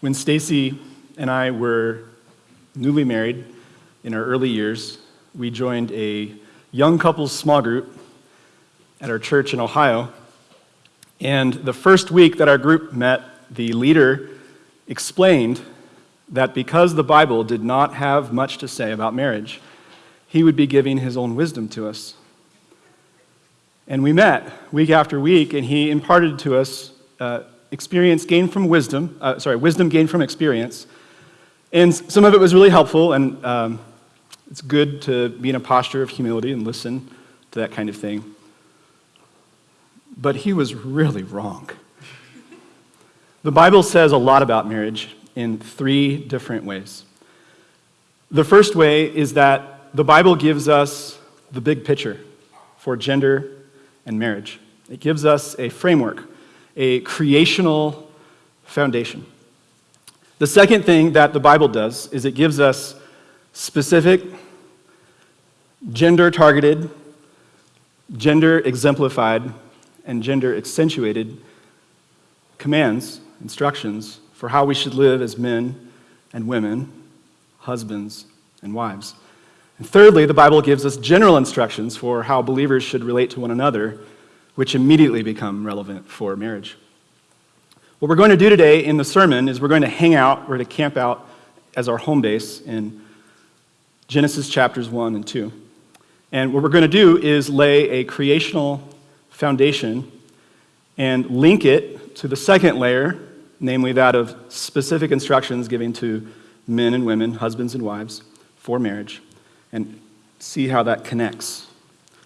When Stacy and I were newly married in our early years, we joined a young couples small group at our church in Ohio. And the first week that our group met, the leader explained that because the Bible did not have much to say about marriage, he would be giving his own wisdom to us. And we met week after week, and he imparted to us uh, experience gained from wisdom, uh, sorry, wisdom gained from experience. And some of it was really helpful, and um, it's good to be in a posture of humility and listen to that kind of thing. But he was really wrong. The Bible says a lot about marriage in three different ways. The first way is that the Bible gives us the big picture for gender and marriage. It gives us a framework, a creational foundation. The second thing that the Bible does is it gives us specific, gender targeted, gender exemplified, and gender accentuated commands, instructions for how we should live as men and women, husbands and wives. And thirdly, the Bible gives us general instructions for how believers should relate to one another, which immediately become relevant for marriage. What we're going to do today in the sermon is we're going to hang out, we're going to camp out as our home base in Genesis chapters 1 and 2. And what we're going to do is lay a creational foundation and link it to the second layer, namely that of specific instructions given to men and women, husbands and wives, for marriage, and see how that connects.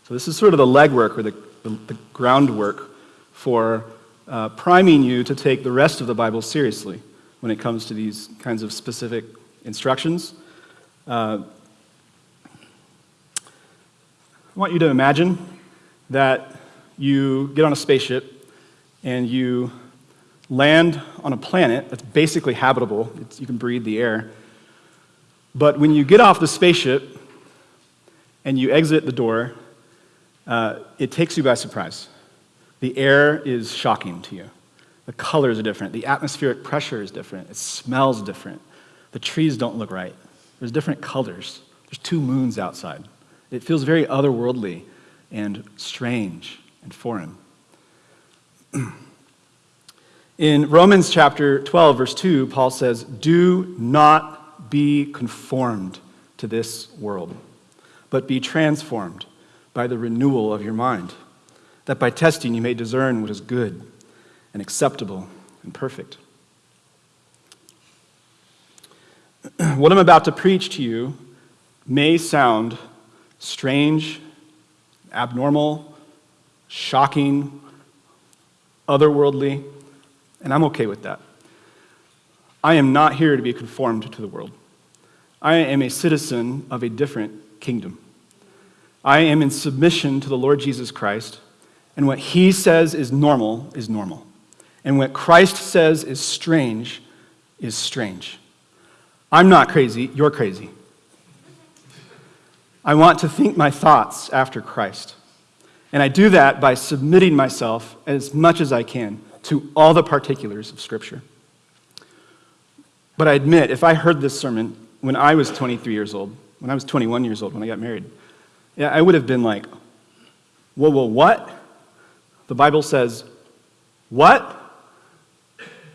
So, this is sort of the legwork or the, the, the groundwork for uh, priming you to take the rest of the Bible seriously when it comes to these kinds of specific instructions. Uh, I want you to imagine that you get on a spaceship and you land on a planet that's basically habitable. It's, you can breathe the air. But when you get off the spaceship and you exit the door, uh, it takes you by surprise. The air is shocking to you. The colors are different. The atmospheric pressure is different. It smells different. The trees don't look right. There's different colors. There's two moons outside. It feels very otherworldly and strange and foreign. In Romans chapter 12, verse 2, Paul says, Do not be conformed to this world, but be transformed by the renewal of your mind that by testing you may discern what is good and acceptable and perfect. what I'm about to preach to you may sound strange, abnormal, shocking, otherworldly, and I'm okay with that. I am not here to be conformed to the world. I am a citizen of a different kingdom. I am in submission to the Lord Jesus Christ and what he says is normal is normal. And what Christ says is strange is strange. I'm not crazy, you're crazy. I want to think my thoughts after Christ. And I do that by submitting myself as much as I can to all the particulars of Scripture. But I admit, if I heard this sermon when I was 23 years old, when I was 21 years old, when I got married, yeah, I would have been like, whoa, whoa, what? the Bible says, What?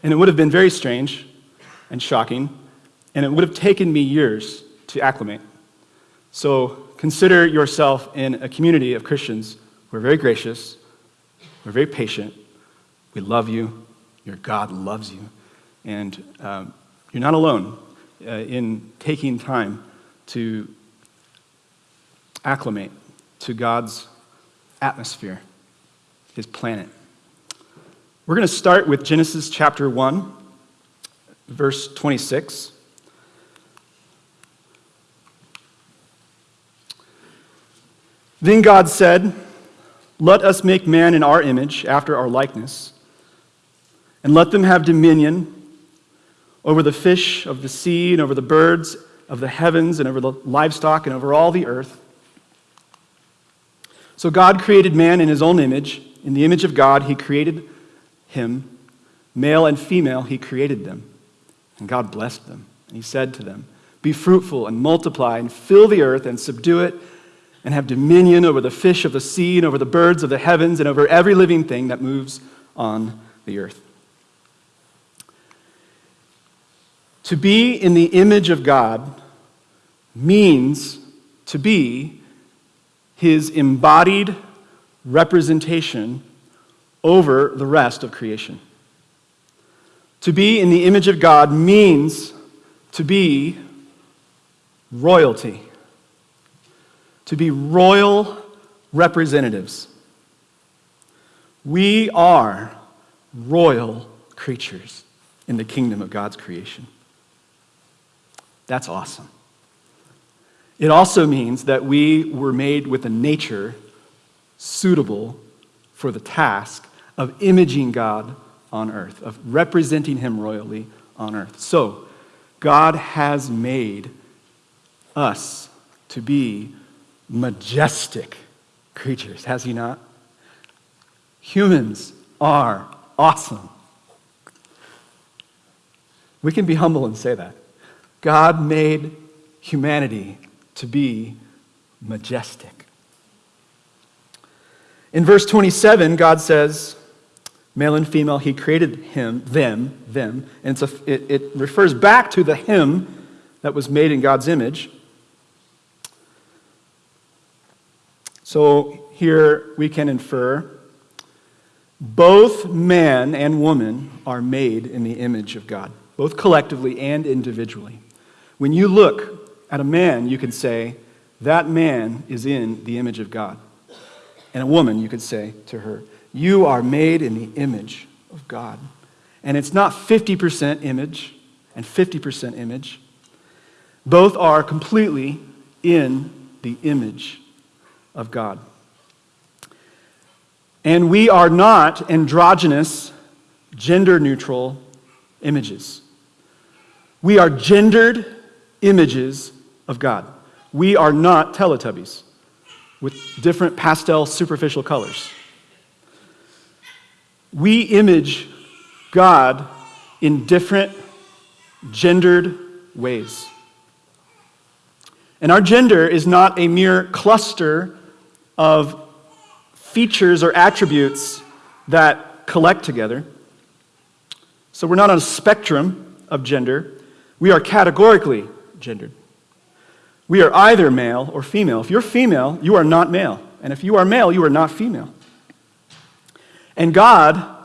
And it would have been very strange and shocking, and it would have taken me years to acclimate. So consider yourself in a community of Christians who are very gracious, we're very patient, we love you, your God loves you, and um, you're not alone uh, in taking time to acclimate to God's atmosphere his planet. We're going to start with Genesis chapter 1, verse 26. Then God said, Let us make man in our image, after our likeness, and let them have dominion over the fish of the sea, and over the birds of the heavens, and over the livestock, and over all the earth. So God created man in his own image. In the image of God, he created him. Male and female, he created them. And God blessed them. And he said to them, Be fruitful and multiply and fill the earth and subdue it and have dominion over the fish of the sea and over the birds of the heavens and over every living thing that moves on the earth. To be in the image of God means to be his embodied representation over the rest of creation. To be in the image of God means to be royalty, to be royal representatives. We are royal creatures in the kingdom of God's creation. That's awesome. It also means that we were made with a nature suitable for the task of imaging God on earth, of representing Him royally on earth. So, God has made us to be majestic creatures, has He not? Humans are awesome. We can be humble and say that. God made humanity to be majestic. In verse 27, God says, male and female, he created him, them, them. And a, it, it refers back to the him that was made in God's image. So here we can infer both man and woman are made in the image of God, both collectively and individually. When you look at a man, you can say, that man is in the image of God. And a woman, you could say to her, You are made in the image of God. And it's not 50% image and 50% image. Both are completely in the image of God. And we are not androgynous, gender neutral images. We are gendered images of God. We are not Teletubbies with different pastel superficial colors. We image God in different gendered ways. And our gender is not a mere cluster of features or attributes that collect together. So we're not on a spectrum of gender, we are categorically gendered. We are either male or female. If you're female, you are not male. And if you are male, you are not female. And God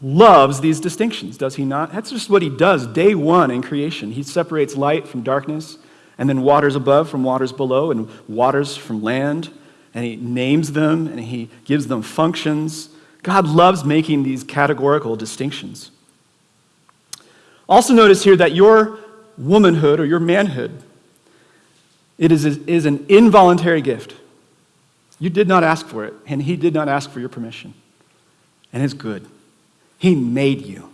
loves these distinctions, does he not? That's just what he does day one in creation. He separates light from darkness, and then waters above from waters below, and waters from land. And he names them and he gives them functions. God loves making these categorical distinctions. Also, notice here that your womanhood or your manhood it is, is an involuntary gift. You did not ask for it, and He did not ask for your permission. And it's good. He made you,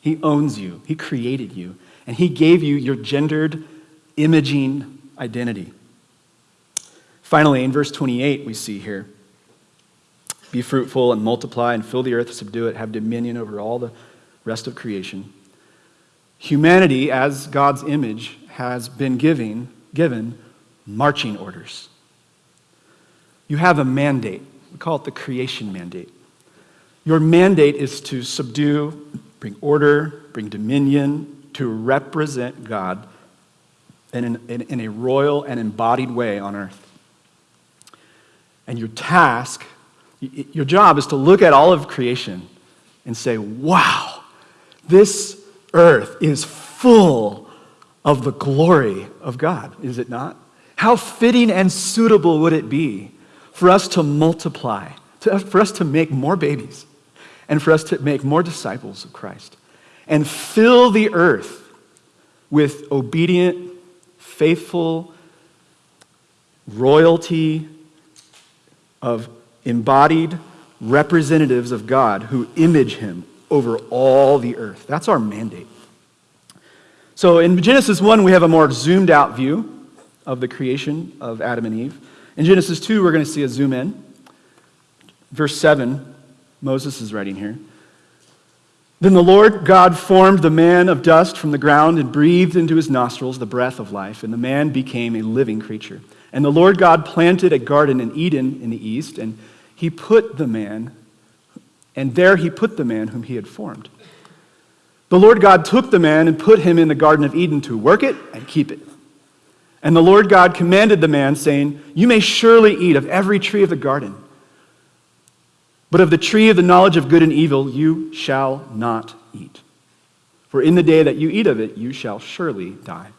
He owns you, He created you, and He gave you your gendered imaging identity. Finally, in verse 28, we see here be fruitful and multiply and fill the earth, subdue it, have dominion over all the rest of creation. Humanity, as God's image, has been giving, given marching orders. You have a mandate. We call it the creation mandate. Your mandate is to subdue, bring order, bring dominion, to represent God in, in, in a royal and embodied way on earth. And your task, your job is to look at all of creation and say, wow, this earth is full of the glory of God, is it not? How fitting and suitable would it be for us to multiply, to, for us to make more babies, and for us to make more disciples of Christ, and fill the earth with obedient, faithful royalty of embodied representatives of God who image him over all the earth. That's our mandate. So in Genesis 1, we have a more zoomed out view of the creation of Adam and Eve. In Genesis 2, we're going to see a zoom in. Verse 7, Moses is writing here. Then the Lord God formed the man of dust from the ground and breathed into his nostrils the breath of life, and the man became a living creature. And the Lord God planted a garden in Eden in the east, and he put the man, and there he put the man whom he had formed. The Lord God took the man and put him in the Garden of Eden to work it and keep it. And the Lord God commanded the man, saying, You may surely eat of every tree of the garden. But of the tree of the knowledge of good and evil you shall not eat. For in the day that you eat of it, you shall surely die.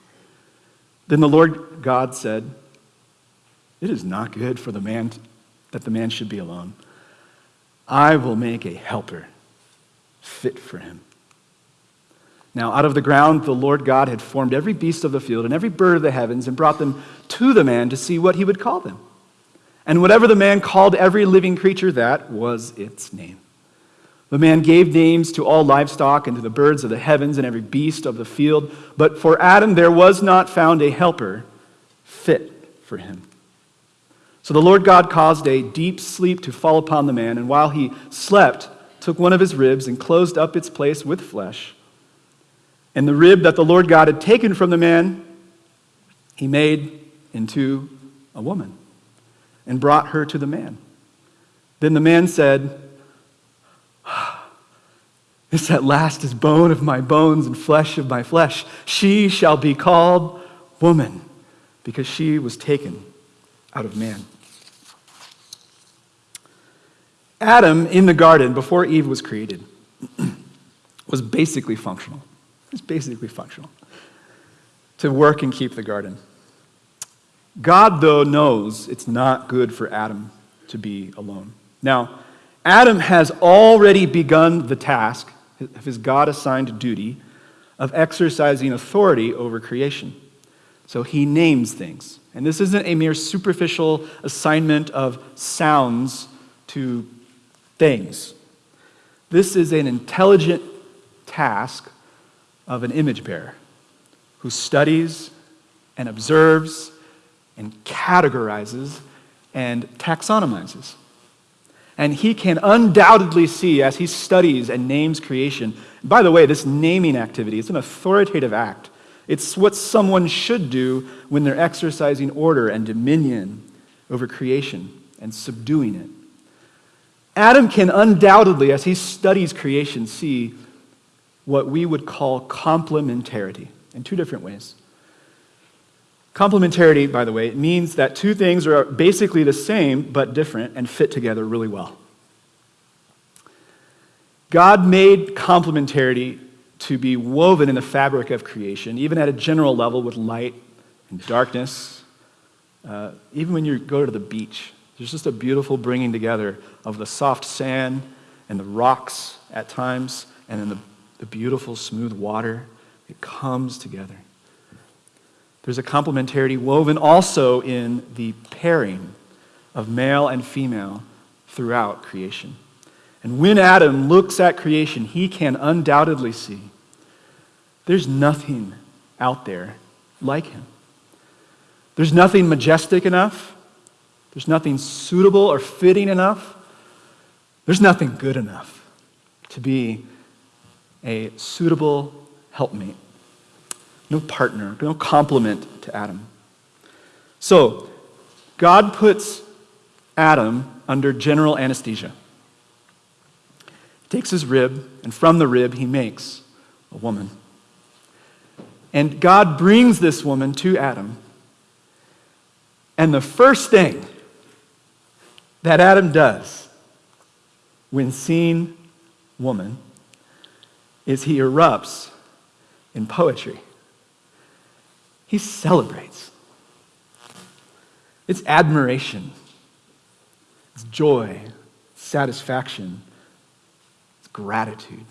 Then the Lord God said, It is not good for the man that the man should be alone. I will make a helper fit for him. Now, out of the ground, the Lord God had formed every beast of the field and every bird of the heavens and brought them to the man to see what he would call them. And whatever the man called every living creature, that was its name. The man gave names to all livestock and to the birds of the heavens and every beast of the field. But for Adam there was not found a helper fit for him. So the Lord God caused a deep sleep to fall upon the man, and while he slept, took one of his ribs and closed up its place with flesh. And the rib that the Lord God had taken from the man, he made into a woman and brought her to the man. Then the man said, ah, This at last is bone of my bones and flesh of my flesh. She shall be called woman, because she was taken out of man. Adam in the garden before Eve was created was basically functional. Was basically functional to work and keep the garden. God, though, knows it's not good for Adam to be alone. Now, Adam has already begun the task of his God assigned duty of exercising authority over creation. So he names things. And this isn't a mere superficial assignment of sounds to things. This is an intelligent task of an image bearer who studies and observes and categorizes and taxonomizes. And he can undoubtedly see as he studies and names creation. By the way, this naming activity is an authoritative act. It's what someone should do when they're exercising order and dominion over creation and subduing it. Adam can undoubtedly, as he studies creation, see what we would call complementarity in two different ways. Complementarity, by the way, means that two things are basically the same but different and fit together really well. God made complementarity to be woven in the fabric of creation, even at a general level with light and darkness. Uh, even when you go to the beach, there's just a beautiful bringing together of the soft sand and the rocks at times, and then the, the beautiful smooth water. It comes together. There's a complementarity woven also in the pairing of male and female throughout creation. And when Adam looks at creation, he can undoubtedly see there's nothing out there like him. There's nothing majestic enough. There's nothing suitable or fitting enough. There's nothing good enough to be a suitable helpmate no partner, no complement to Adam. So, God puts Adam under general anesthesia. He takes his rib, and from the rib, he makes a woman. And God brings this woman to Adam. And the first thing that Adam does when seeing woman is he erupts in poetry. He celebrates. It's admiration, it's joy, satisfaction, it's gratitude.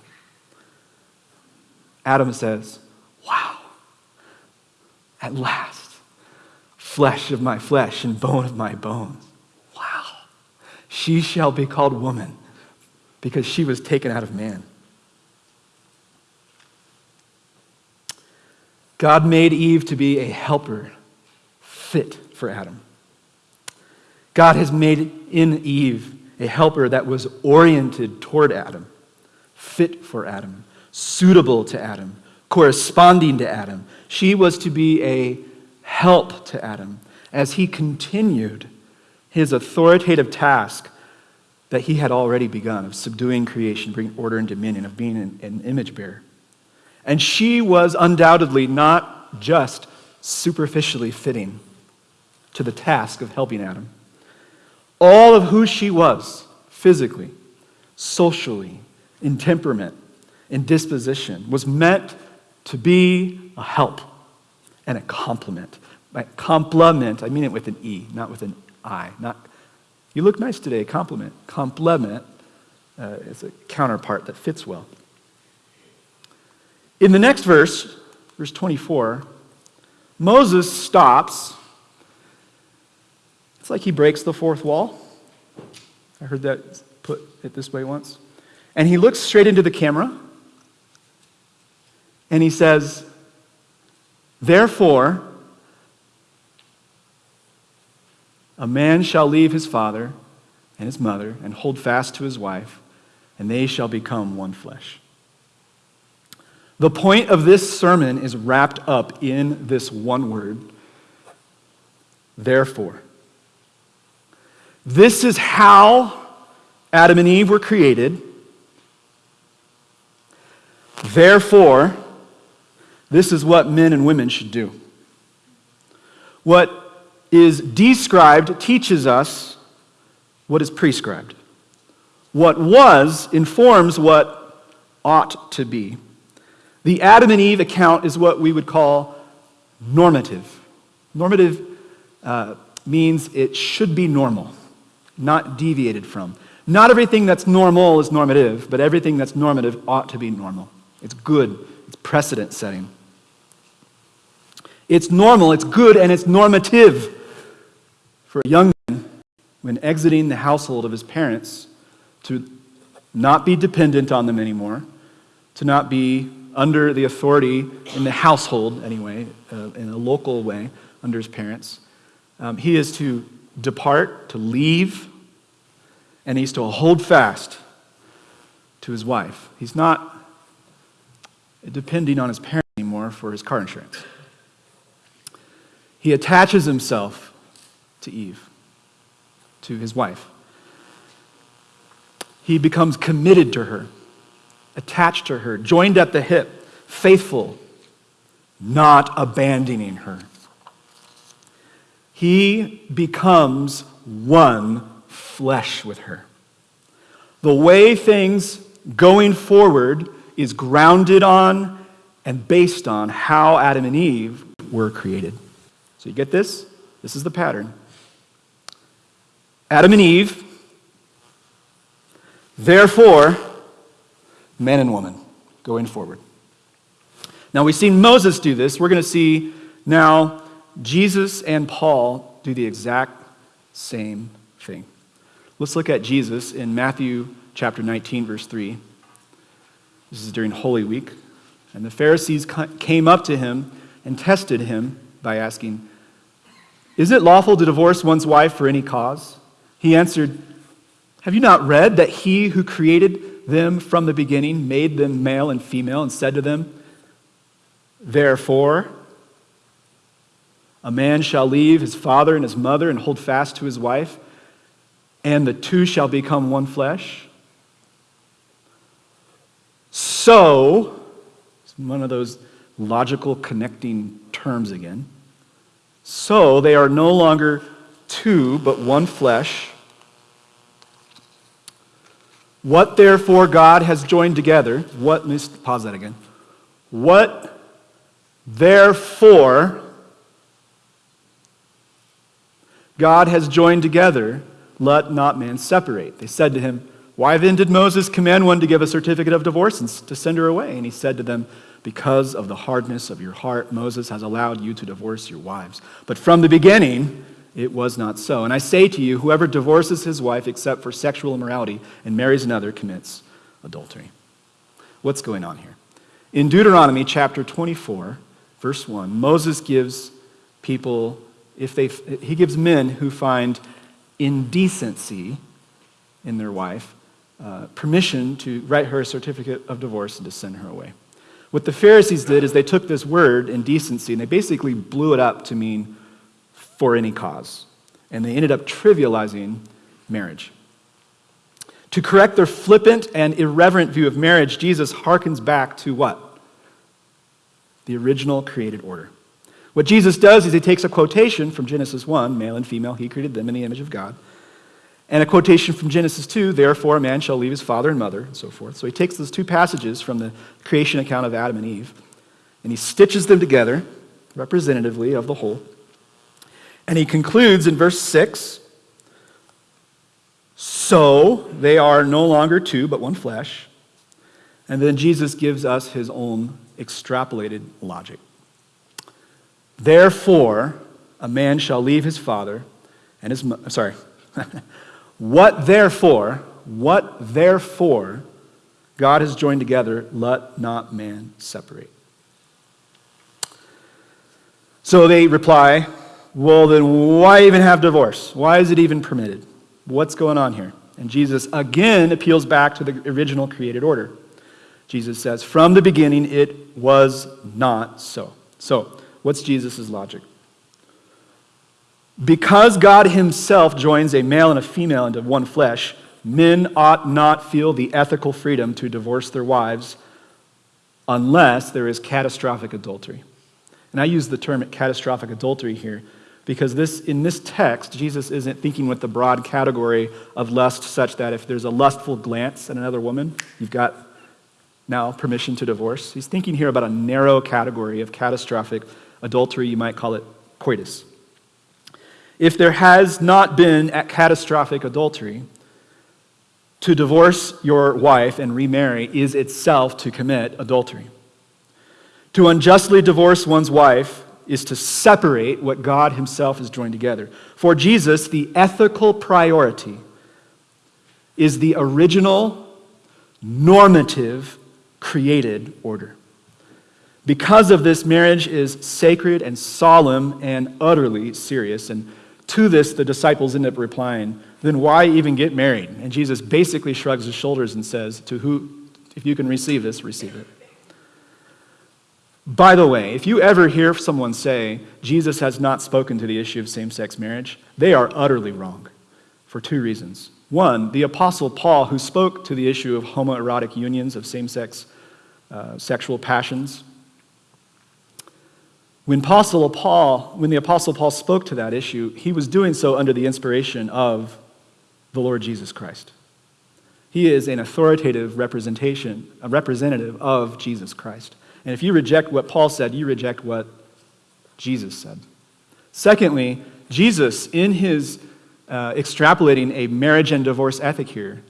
Adam says, Wow, at last, flesh of my flesh and bone of my bones. Wow, she shall be called woman because she was taken out of man. God made Eve to be a helper fit for Adam. God has made in Eve a helper that was oriented toward Adam, fit for Adam, suitable to Adam, corresponding to Adam. She was to be a help to Adam as he continued his authoritative task that he had already begun of subduing creation, bringing order and dominion, of being an, an image bearer. And she was undoubtedly not just superficially fitting to the task of helping Adam. All of who she was, physically, socially, in temperament, in disposition, was meant to be a help and a complement. By complement, I mean it with an E, not with an I. Not, you look nice today, compliment. Complement uh, is a counterpart that fits well. In the next verse, verse 24, Moses stops. It's like he breaks the fourth wall. I heard that put it this way once. And he looks straight into the camera and he says, Therefore, a man shall leave his father and his mother and hold fast to his wife, and they shall become one flesh. The point of this sermon is wrapped up in this one word therefore. This is how Adam and Eve were created. Therefore, this is what men and women should do. What is described teaches us what is prescribed. What was informs what ought to be. The Adam and Eve account is what we would call normative. Normative uh, means it should be normal, not deviated from. Not everything that's normal is normative, but everything that's normative ought to be normal. It's good, it's precedent setting. It's normal, it's good, and it's normative for a young man when exiting the household of his parents to not be dependent on them anymore, to not be under the authority in the household, anyway, uh, in a local way, under his parents. Um, he is to depart, to leave, and he's to hold fast to his wife. He's not depending on his parents anymore for his car insurance. He attaches himself to Eve, to his wife. He becomes committed to her attached to her, joined at the hip, faithful, not abandoning her. He becomes one flesh with her. The way things going forward is grounded on and based on how Adam and Eve were created. So you get this? This is the pattern. Adam and Eve, therefore, man and woman going forward. Now, we've seen Moses do this. We're going to see now Jesus and Paul do the exact same thing. Let's look at Jesus in Matthew chapter 19, verse 3. This is during Holy Week. And the Pharisees came up to him and tested him by asking, Is it lawful to divorce one's wife for any cause? He answered, Have you not read that he who created them from the beginning, made them male and female, and said to them, Therefore, a man shall leave his father and his mother and hold fast to his wife, and the two shall become one flesh. So, it's one of those logical connecting terms again. So they are no longer two, but one flesh. What therefore God has joined together, what, let me pause that again. What therefore God has joined together, let not man separate. They said to him, Why then did Moses command one to give a certificate of divorce and to send her away? And he said to them, Because of the hardness of your heart, Moses has allowed you to divorce your wives. But from the beginning, it was not so. And I say to you, whoever divorces his wife except for sexual immorality and marries another commits adultery. What's going on here? In Deuteronomy chapter 24, verse 1, Moses gives people, if they, he gives men who find indecency in their wife, uh, permission to write her a certificate of divorce and to send her away. What the Pharisees did is they took this word, indecency, and they basically blew it up to mean for any cause. And they ended up trivializing marriage. To correct their flippant and irreverent view of marriage, Jesus harkens back to what? The original created order. What Jesus does is he takes a quotation from Genesis 1, male and female, he created them in the image of God, and a quotation from Genesis 2, therefore a man shall leave his father and mother, and so forth. So he takes those two passages from the creation account of Adam and Eve, and he stitches them together representatively of the whole. And he concludes in verse 6 So they are no longer two, but one flesh. And then Jesus gives us his own extrapolated logic. Therefore, a man shall leave his father and his mother. Sorry. What therefore, what therefore God has joined together, let not man separate. So they reply, Well, then why even have divorce? Why is it even permitted? What's going on here? And Jesus again appeals back to the original created order. Jesus says, From the beginning it was not so. So, what's Jesus' logic? Because God himself joins a male and a female into one flesh, men ought not feel the ethical freedom to divorce their wives unless there is catastrophic adultery. And I use the term catastrophic adultery here because this, in this text, Jesus isn't thinking with the broad category of lust, such that if there's a lustful glance at another woman, you've got now permission to divorce. He's thinking here about a narrow category of catastrophic adultery. You might call it coitus if there has not been catastrophic adultery, to divorce your wife and remarry is itself to commit adultery. To unjustly divorce one's wife is to separate what God Himself has joined together. For Jesus, the ethical priority is the original, normative, created order. Because of this, marriage is sacred and solemn and utterly serious. And to this, the disciples end up replying, Then why even get married? And Jesus basically shrugs his shoulders and says, To who, if you can receive this, receive it. By the way, if you ever hear someone say Jesus has not spoken to the issue of same sex marriage, they are utterly wrong for two reasons. One, the Apostle Paul, who spoke to the issue of homoerotic unions, of same sex uh, sexual passions, when, Apostle Paul, when the Apostle Paul spoke to that issue, he was doing so under the inspiration of the Lord Jesus Christ. He is an authoritative representation, a representative of Jesus Christ. And if you reject what Paul said, you reject what Jesus said. Secondly, Jesus, in his uh, extrapolating a marriage and divorce ethic here,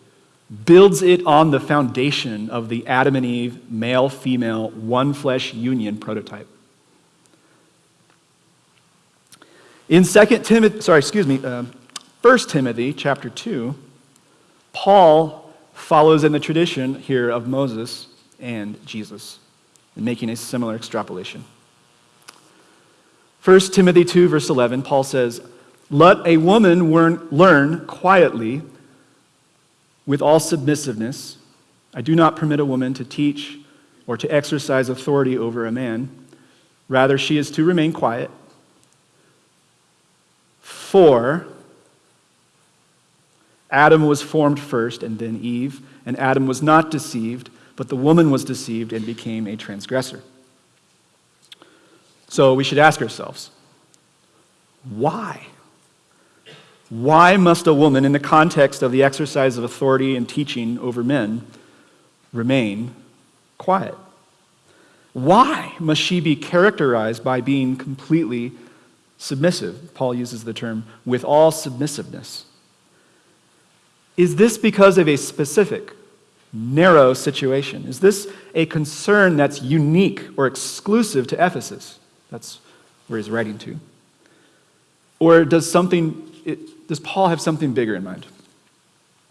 builds it on the foundation of the Adam and Eve male female one flesh union prototype. In 2 Timothy, sorry, excuse me, uh, 1 Timothy chapter 2, Paul follows in the tradition here of Moses and Jesus in making a similar extrapolation. 1 Timothy 2, verse 11, Paul says, Let a woman learn quietly with all submissiveness. I do not permit a woman to teach or to exercise authority over a man. Rather, she is to remain quiet for Adam was formed first and then Eve, and Adam was not deceived, but the woman was deceived and became a transgressor. So we should ask ourselves why? Why must a woman, in the context of the exercise of authority and teaching over men, remain quiet? Why must she be characterized by being completely submissive. Paul uses the term with all submissiveness. Is this because of a specific, narrow situation? Is this a concern that's unique or exclusive to Ephesus? That's where he's writing to. Or does something, it, does Paul have something bigger in mind?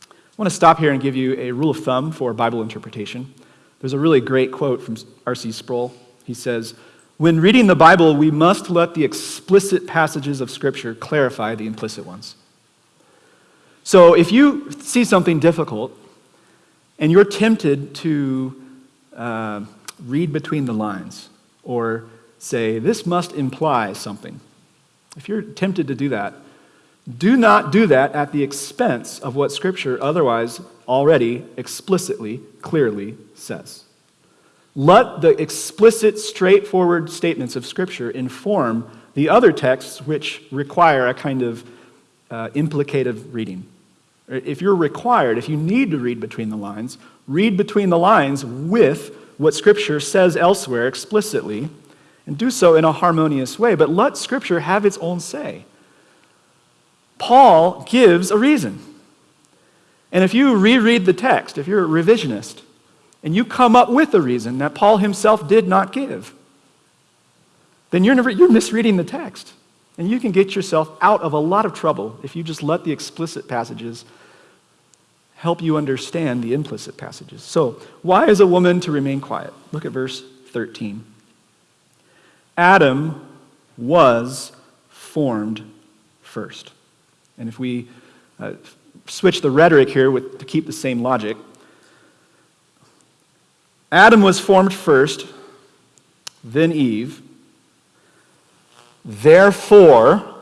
I want to stop here and give you a rule of thumb for Bible interpretation. There's a really great quote from R.C. Sproul. He says, when reading the Bible, we must let the explicit passages of Scripture clarify the implicit ones. So if you see something difficult, and you're tempted to uh, read between the lines or say, this must imply something, if you're tempted to do that, do not do that at the expense of what Scripture otherwise already explicitly, clearly says. Let the explicit, straightforward statements of Scripture inform the other texts which require a kind of uh, implicative reading. If you're required, if you need to read between the lines, read between the lines with what Scripture says elsewhere explicitly, and do so in a harmonious way. But let Scripture have its own say. Paul gives a reason. And if you reread the text, if you're a revisionist, and you come up with a reason that Paul himself did not give, then you're, never, you're misreading the text. And you can get yourself out of a lot of trouble if you just let the explicit passages help you understand the implicit passages. So, why is a woman to remain quiet? Look at verse 13. Adam was formed first. And if we uh, switch the rhetoric here with, to keep the same logic, Adam was formed first, then Eve. Therefore,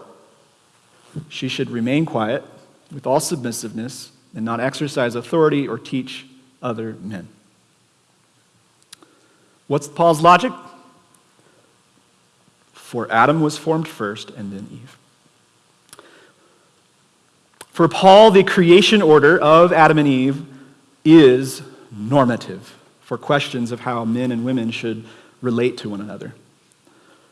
she should remain quiet with all submissiveness and not exercise authority or teach other men. What's Paul's logic? For Adam was formed first and then Eve. For Paul, the creation order of Adam and Eve is normative for questions of how men and women should relate to one another.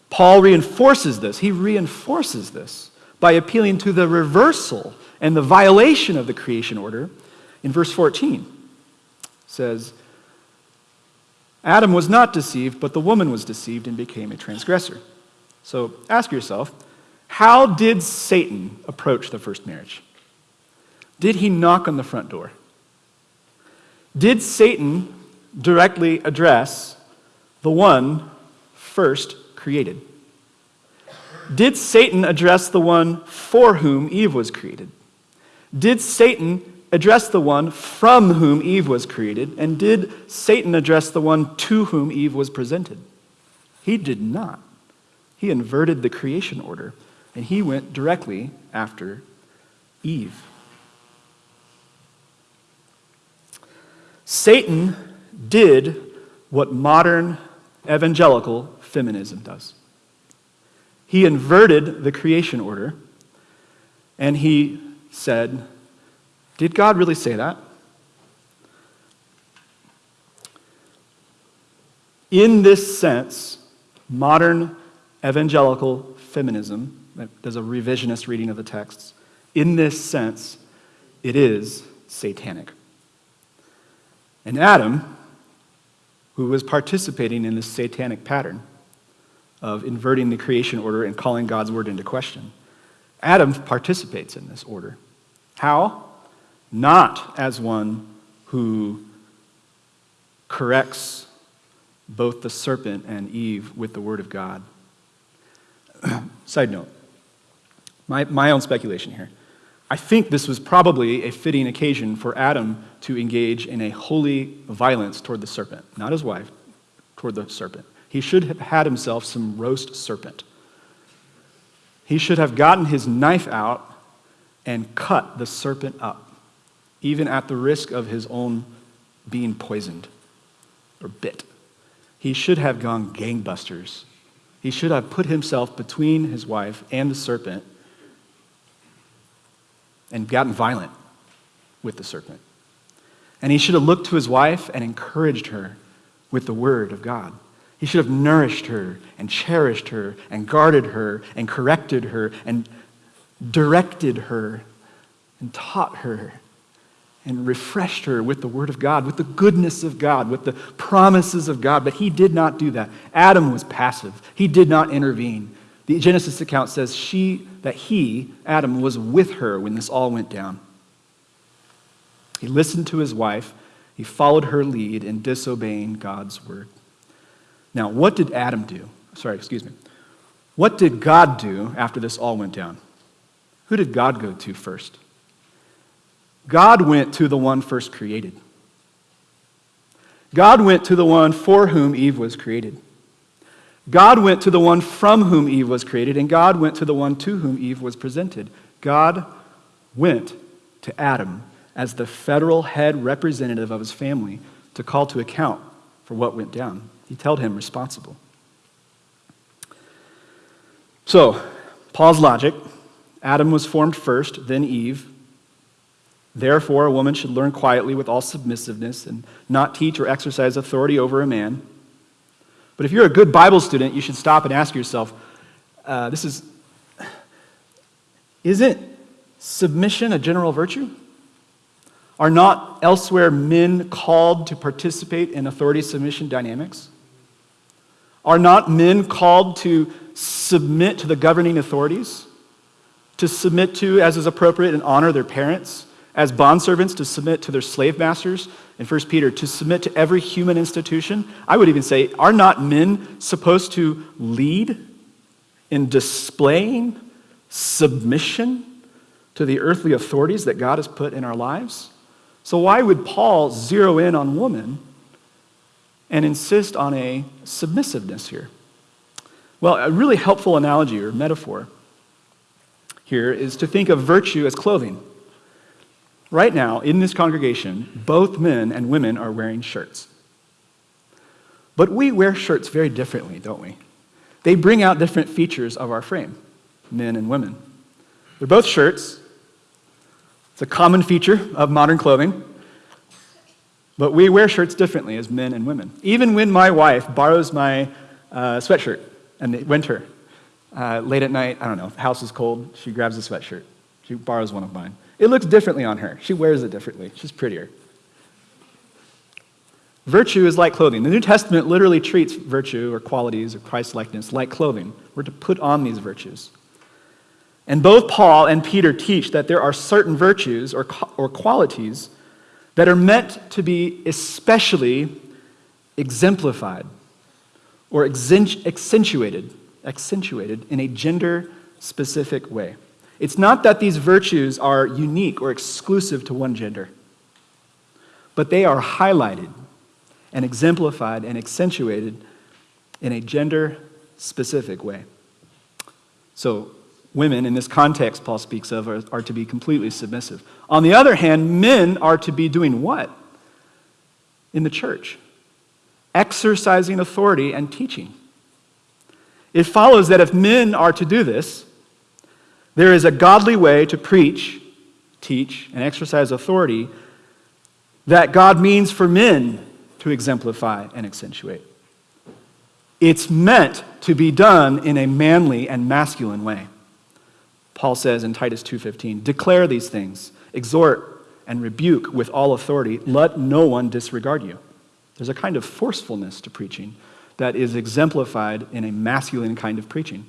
Paul reinforces this. He reinforces this by appealing to the reversal and the violation of the creation order in verse 14. It says, Adam was not deceived, but the woman was deceived and became a transgressor. So ask yourself, how did Satan approach the first marriage? Did he knock on the front door? Did Satan directly address the one first created? Did Satan address the one for whom Eve was created? Did Satan address the one from whom Eve was created? And did Satan address the one to whom Eve was presented? He did not. He inverted the creation order, and he went directly after Eve. Satan did what modern evangelical feminism does. He inverted the creation order, and he said, Did God really say that? In this sense, modern evangelical feminism, does a revisionist reading of the texts, in this sense, it is satanic. And Adam, who was participating in this satanic pattern of inverting the creation order and calling God's word into question, Adam participates in this order. How? Not as one who corrects both the serpent and Eve with the word of God. Side note, my, my own speculation here. I think this was probably a fitting occasion for Adam to engage in a holy violence toward the serpent, not his wife, toward the serpent. He should have had himself some roast serpent. He should have gotten his knife out and cut the serpent up, even at the risk of his own being poisoned or bit. He should have gone gangbusters. He should have put himself between his wife and the serpent and gotten violent with the serpent. And he should have looked to his wife and encouraged her with the word of God. He should have nourished her and cherished her and guarded her and corrected her and directed her and taught her and refreshed her with the Word of God, with the goodness of God, with the promises of God. But he did not do that. Adam was passive, he did not intervene. The Genesis account says she, that he, Adam, was with her when this all went down. He listened to his wife, he followed her lead in disobeying God's word. Now, what did Adam do? Sorry, excuse me. What did God do after this all went down? Who did God go to first? God went to the one first created. God went to the one for whom Eve was created. God went to the one from whom Eve was created, and God went to the one to whom Eve was presented. God went to Adam as the federal head representative of his family to call to account for what went down. He held him responsible. So, Paul's logic Adam was formed first, then Eve. Therefore, a woman should learn quietly with all submissiveness and not teach or exercise authority over a man. But if you're a good Bible student, you should stop and ask yourself uh, this is, isn't submission a general virtue? Are not elsewhere men called to participate in authority submission dynamics? Are not men called to submit to the governing authorities? To submit to, as is appropriate, and honor their parents? As bondservants, to submit to their slave masters? In 1 Peter, to submit to every human institution? I would even say, are not men supposed to lead in displaying submission to the earthly authorities that God has put in our lives? So, why would Paul zero in on woman and insist on a submissiveness here? Well, a really helpful analogy or metaphor here is to think of virtue as clothing. Right now, in this congregation, both men and women are wearing shirts. But we wear shirts very differently, don't we? They bring out different features of our frame, men and women. They're both shirts. It's a common feature of modern clothing. But we wear shirts differently as men and women. Even when my wife borrows my uh, sweatshirt in the winter, uh, late at night, I don't know, the house is cold, she grabs a sweatshirt. She borrows one of mine. It looks differently on her. She wears it differently. She's prettier. Virtue is like clothing. The New Testament literally treats virtue or qualities or Christ likeness like clothing. We're to put on these virtues. And both Paul and Peter teach that there are certain virtues or, or qualities that are meant to be especially exemplified or accentuated, accentuated in a gender specific way. It's not that these virtues are unique or exclusive to one gender, but they are highlighted and exemplified and accentuated in a gender specific way. So, women, in this context Paul speaks of, are, are, to be completely submissive. On the other hand, men are to be doing what? In the church? Exercising authority and teaching. It follows that if men are to do this, there is a godly way to preach, teach, and exercise authority that God means for men to exemplify and accentuate. It's meant to be done in a manly and masculine way. Paul says in Titus 2:15, "Declare these things, exhort and rebuke with all authority, let no one disregard you." There's a kind of forcefulness to preaching that is exemplified in a masculine kind of preaching.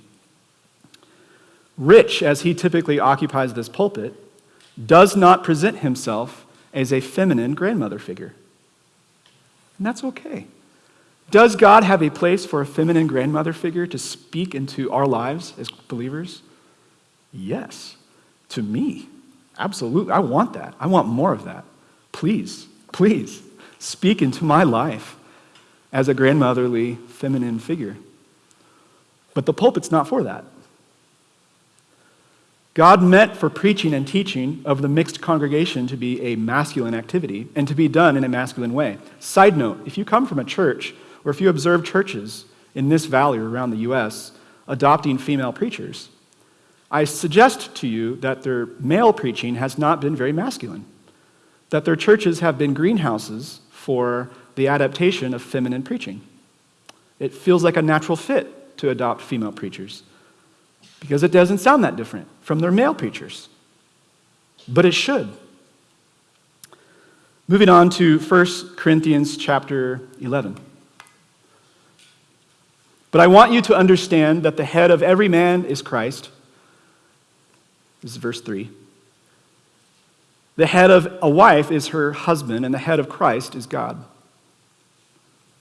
Rich, as he typically occupies this pulpit, does not present himself as a feminine grandmother figure. And that's okay. Does God have a place for a feminine grandmother figure to speak into our lives as believers? Yes, to me. Absolutely. I want that. I want more of that. Please, please speak into my life as a grandmotherly feminine figure. But the pulpit's not for that. God meant for preaching and teaching of the mixed congregation to be a masculine activity and to be done in a masculine way. Side note if you come from a church or if you observe churches in this valley or around the U.S. adopting female preachers, I suggest to you that their male preaching has not been very masculine, that their churches have been greenhouses for the adaptation of feminine preaching. It feels like a natural fit to adopt female preachers because it doesn't sound that different from their male preachers. But it should. Moving on to 1 Corinthians chapter 11. But I want you to understand that the head of every man is Christ this is verse 3. The head of a wife is her husband, and the head of Christ is God.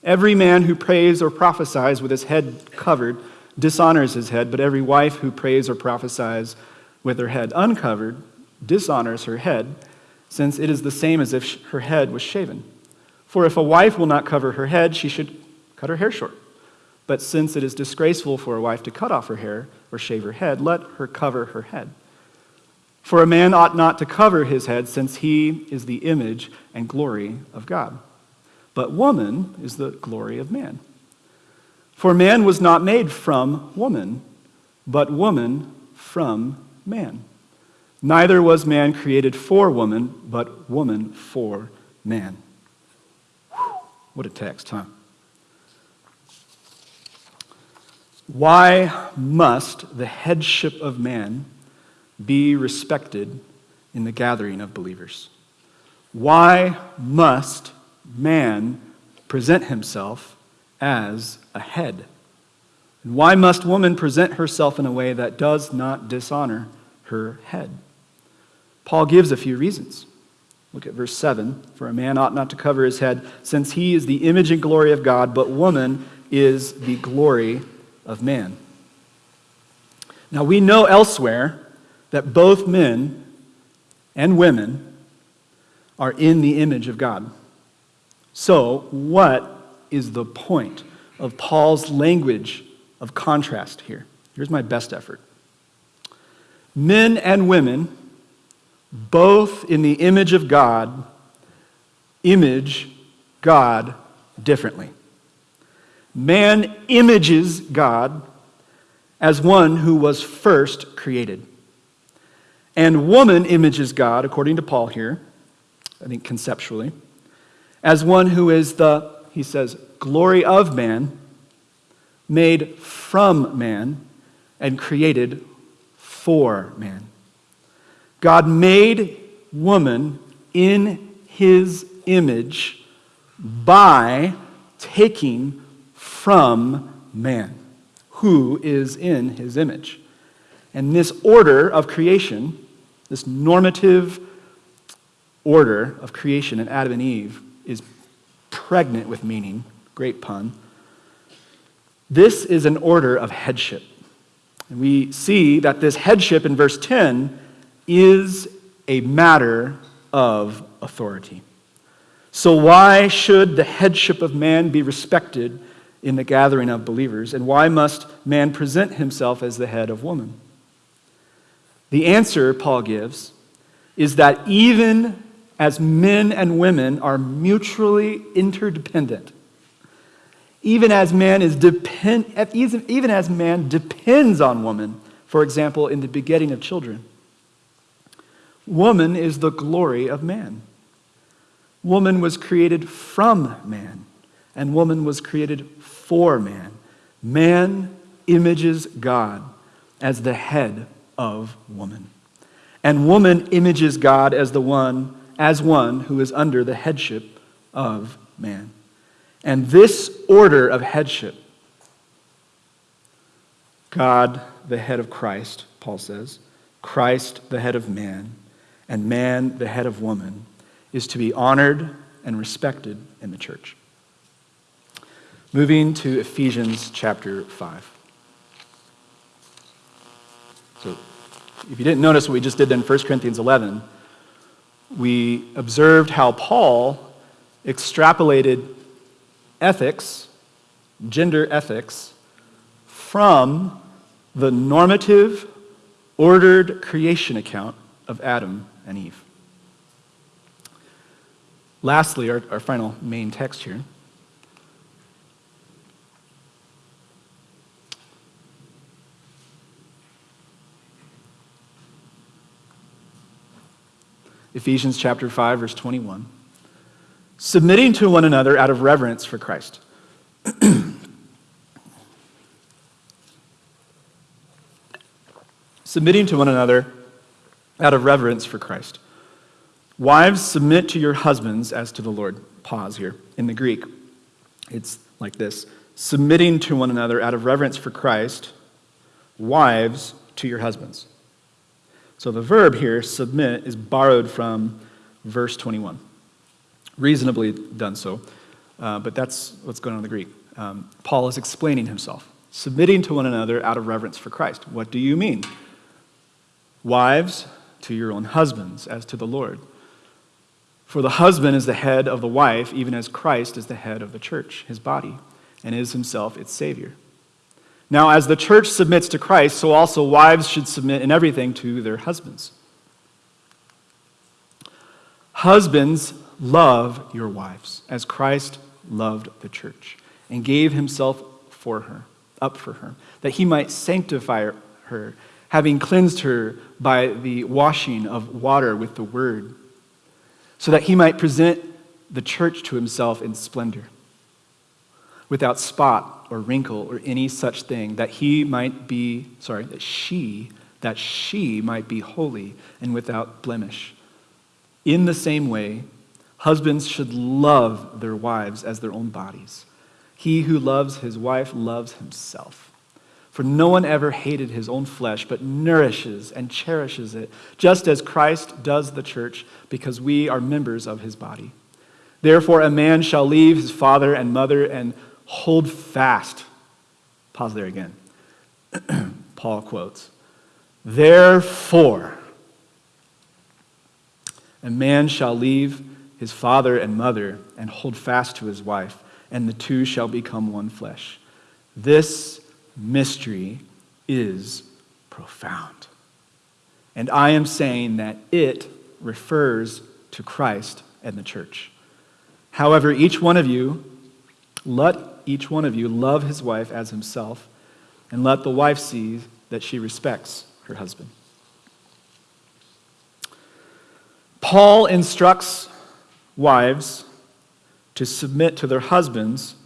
Every man who prays or prophesies with his head covered dishonors his head, but every wife who prays or prophesies with her head uncovered dishonors her head, since it is the same as if her head was shaven. For if a wife will not cover her head, she should cut her hair short. But since it is disgraceful for a wife to cut off her hair or shave her head, let her cover her head. For a man ought not to cover his head, since he is the image and glory of God. But woman is the glory of man. For man was not made from woman, but woman from man. Neither was man created for woman, but woman for man. What a text, huh? Why must the headship of man be respected in the gathering of believers? Why must man present himself as a head? And why must woman present herself in a way that does not dishonor her head? Paul gives a few reasons. Look at verse 7. For a man ought not to cover his head, since he is the image and glory of God, but woman is the glory of man. Now, we know elsewhere that both men and women are in the image of God. So, what is the point of Paul's language of contrast here? Here's my best effort. Men and women, both in the image of God, image God differently. Man images God as one who was first created. And woman images God, according to Paul here, I think conceptually, as one who is the, he says, glory of man, made from man, and created for man. God made woman in his image by taking from man, who is in his image. And this order of creation, this normative order of creation in Adam and Eve, is pregnant with meaning. Great pun. This is an order of headship. And we see that this headship in verse 10 is a matter of authority. So, why should the headship of man be respected in the gathering of believers? And why must man present himself as the head of woman? The answer, Paul gives, is that even as men and women are mutually interdependent, even as man is depend, even as man depends on woman, for example, in the begetting of children, woman is the glory of man. Woman was created from man, and woman was created for man. Man images God as the head of woman. And woman images God as the one as one who is under the headship of man. And this order of headship God, the head of Christ, Paul says, Christ, the head of man, and man, the head of woman, is to be honored and respected in the church. Moving to Ephesians chapter 5. So, if you didn't notice what we just did in 1 Corinthians 11, we observed how Paul extrapolated ethics, gender ethics, from the normative, ordered creation account of Adam and Eve. Lastly, our, our final main text here Ephesians chapter 5 verse 21. Submitting to one another out of reverence for Christ. Submitting to one another out of reverence for Christ. Wives, submit to your husbands as to the Lord. Pause here. In the Greek, it's like this submitting to one another out of reverence for Christ, wives to your husbands. So the verb here, submit, is borrowed from verse 21. Reasonably done so, uh, but that's what's going on in the Greek. Um, Paul is explaining himself, submitting to one another out of reverence for Christ. What do you mean? Wives, to your own husbands, as to the Lord. For the husband is the head of the wife, even as Christ is the head of the church, his body, and is himself its Savior. Now, as the church submits to Christ, so also wives should submit in everything to their husbands. Husbands, love your wives, as Christ loved the church and gave himself for her, up for her, that he might sanctify her, having cleansed her by the washing of water with the word, so that he might present the church to himself in splendor, without spot or wrinkle or any such thing, that he might be, sorry, that she, that she might be holy and without blemish. In the same way, husbands should love their wives as their own bodies. He who loves his wife loves himself. For no one ever hated his own flesh, but nourishes and cherishes it, just as Christ does the church, because we are members of his body. Therefore, a man shall leave his father and mother and hold fast. Pause there again. Paul quotes, Therefore, a man shall leave his father and mother and hold fast to his wife and the two shall become one flesh. This mystery is profound. And I am saying that it refers to Christ and the church. However, each one of you, let each one of you love his wife as himself, and let the wife see that she respects her husband. Paul instructs wives to submit to their husbands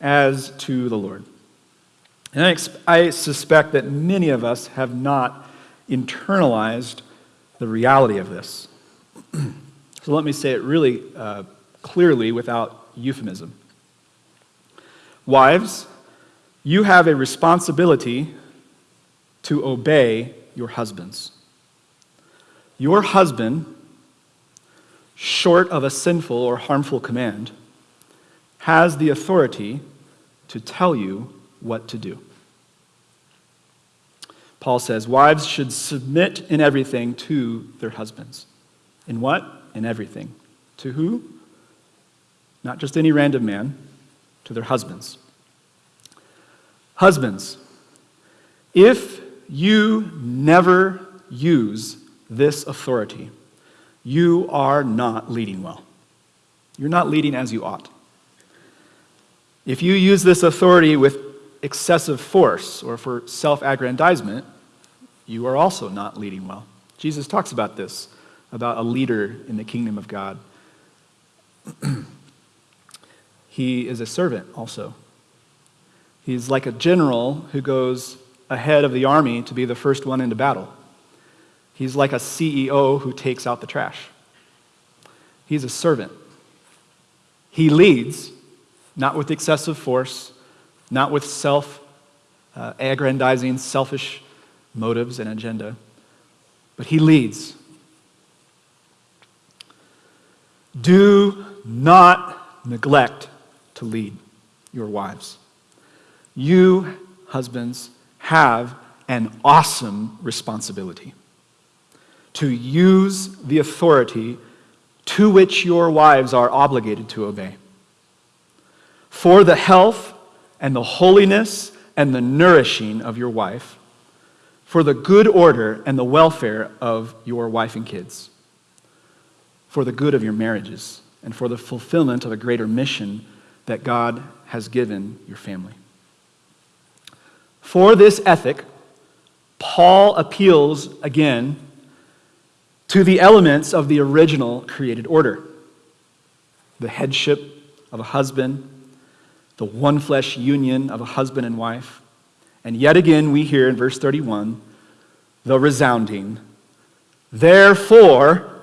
as to the Lord. And I, I suspect that many of us have not internalized the reality of this. so let me say it really uh, clearly without euphemism. Wives, you have a responsibility to obey your husbands. Your husband, short of a sinful or harmful command, has the authority to tell you what to do. Paul says, Wives should submit in everything to their husbands. In what? In everything. To who? Not just any random man, to their husbands. Husbands, if you never use this authority, you are not leading well. You're not leading as you ought. If you use this authority with excessive force or for self aggrandizement, you are also not leading well. Jesus talks about this, about a leader in the kingdom of God. he is a servant also. He's like a general who goes ahead of the army to be the first one into battle. He's like a CEO who takes out the trash. He's a servant. He leads, not with excessive force, not with self uh, aggrandizing, selfish motives and agenda, but he leads. Do not neglect to lead your wives. You, husbands, have an awesome responsibility to use the authority to which your wives are obligated to obey for the health and the holiness and the nourishing of your wife, for the good order and the welfare of your wife and kids, for the good of your marriages, and for the fulfillment of a greater mission that God has given your family. For this ethic, Paul appeals again to the elements of the original created order the headship of a husband the one flesh union of a husband and wife. And yet again, we hear in verse 31 the resounding, therefore,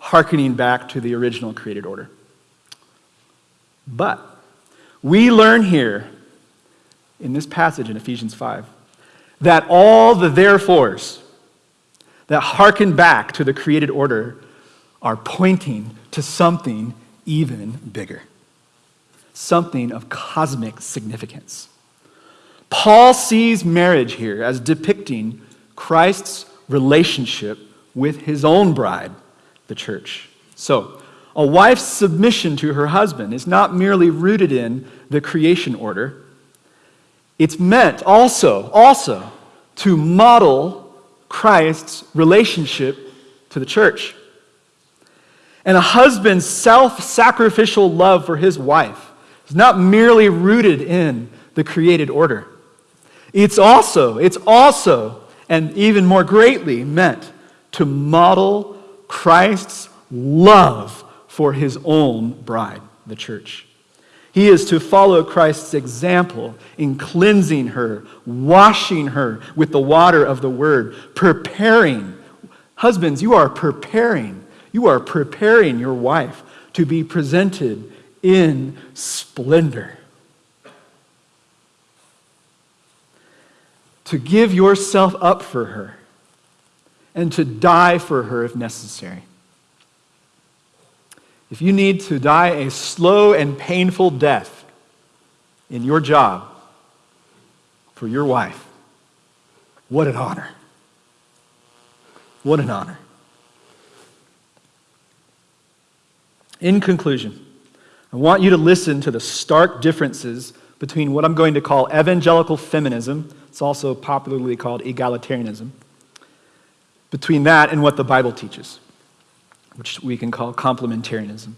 hearkening back to the original created order. But we learn here in this passage in Ephesians 5 that all the therefores that hearken back to the created order are pointing to something even bigger something of cosmic significance. Paul sees marriage here as depicting Christ's relationship with his own bride, the church. So, a wife's submission to her husband is not merely rooted in the creation order. It's meant also, also to model Christ's relationship to the church. And a husband's self sacrificial love for his wife is not merely rooted in the created order. It's also, it's also, and even more greatly meant to model Christ's love for his own bride, the church. He is to follow Christ's example in cleansing her, washing her with the water of the word, preparing. Husbands, you are preparing. You are preparing your wife to be presented in splendor. To give yourself up for her and to die for her if necessary. If you need to die a slow and painful death in your job for your wife, what an honor. What an honor. In conclusion, I want you to listen to the stark differences between what I'm going to call evangelical feminism, it's also popularly called egalitarianism, between that and what the Bible teaches which we can call complementarianism.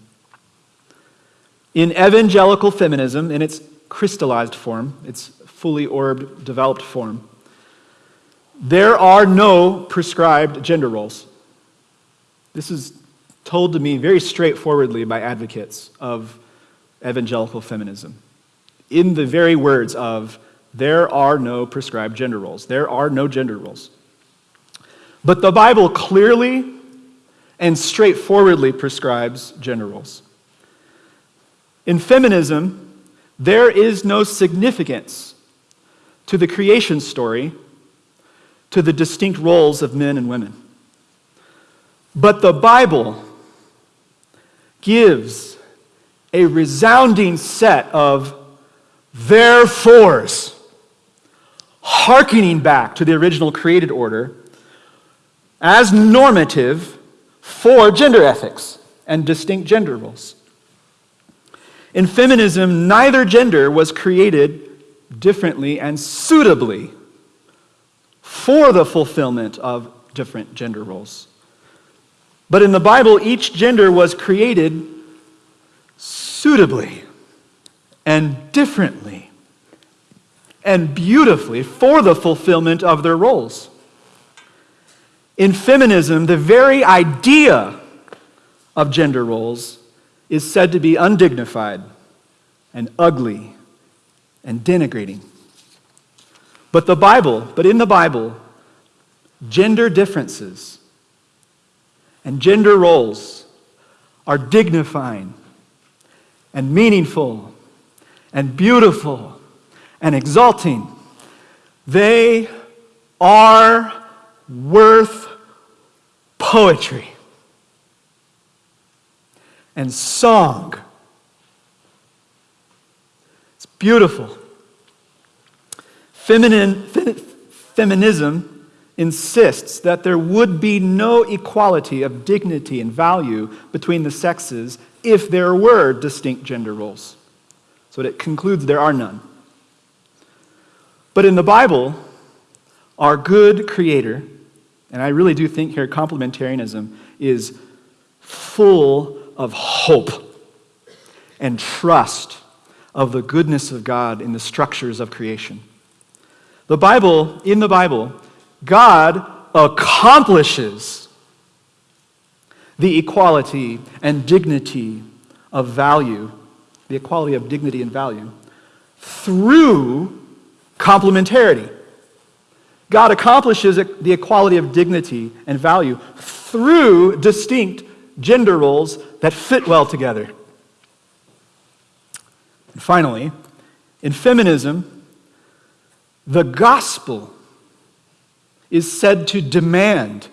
In evangelical feminism, in its crystallized form, its fully orbed, developed form, there are no prescribed gender roles. This is told to me very straightforwardly by advocates of evangelical feminism. In the very words of, there are no prescribed gender roles. There are no gender roles. But the Bible clearly and straightforwardly prescribes gender roles. In feminism, there is no significance to the creation story, to the distinct roles of men and women. But the Bible gives a resounding set of therefores, hearkening back to the original created order as normative for gender ethics and distinct gender roles. In feminism, neither gender was created differently and suitably for the fulfillment of different gender roles. But in the Bible, each gender was created suitably and differently and beautifully for the fulfillment of their roles. In feminism, the very idea of gender roles is said to be undignified and ugly and denigrating. But the Bible, but in the Bible, gender differences and gender roles are dignifying and meaningful and beautiful and exalting. They are worth poetry and song. It's beautiful. Feminine, feminism insists that there would be no equality of dignity and value between the sexes if there were distinct gender roles. So it concludes there are none. But in the Bible, our good Creator and I really do think here complementarianism is full of hope and trust of the goodness of God in the structures of creation. The Bible, in the Bible, God accomplishes the equality and dignity of value, the equality of dignity and value, through complementarity. God accomplishes the equality of dignity and value through distinct gender roles that fit well together. And finally, in feminism, the gospel is said to demand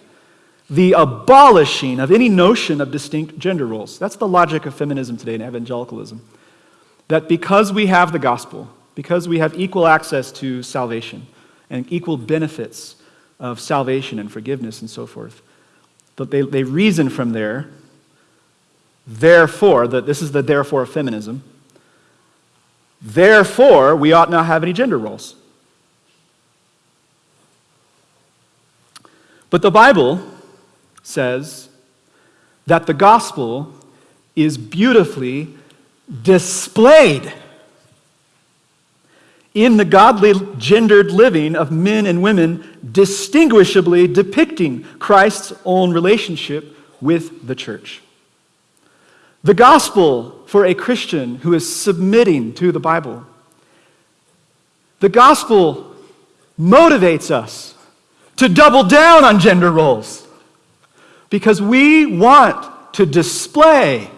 the abolishing of any notion of distinct gender roles. That's the logic of feminism today in evangelicalism. That because we have the gospel, because we have equal access to salvation, and equal benefits of salvation and forgiveness and so forth. But they, they reason from there, therefore, that this is the therefore of feminism. Therefore, we ought not have any gender roles. But the Bible says that the gospel is beautifully displayed in the godly gendered living of men and women, distinguishably depicting Christ's own relationship with the church. The gospel for a Christian who is submitting to the Bible. The gospel motivates us to double down on gender roles because we want to display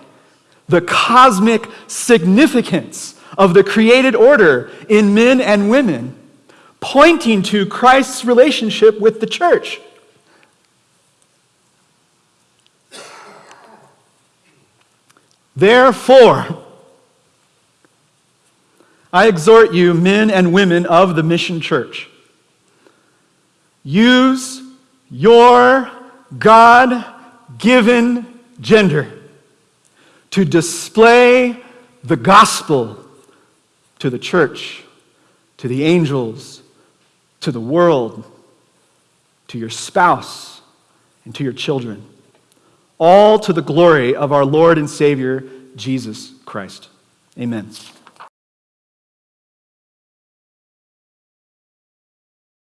the cosmic significance of the created order in men and women, pointing to Christ's relationship with the church. Therefore, I exhort you, men and women of the Mission Church, use your God given gender to display the gospel to the church, to the angels, to the world, to your spouse, and to your children. All to the glory of our Lord and Savior, Jesus Christ. Amen.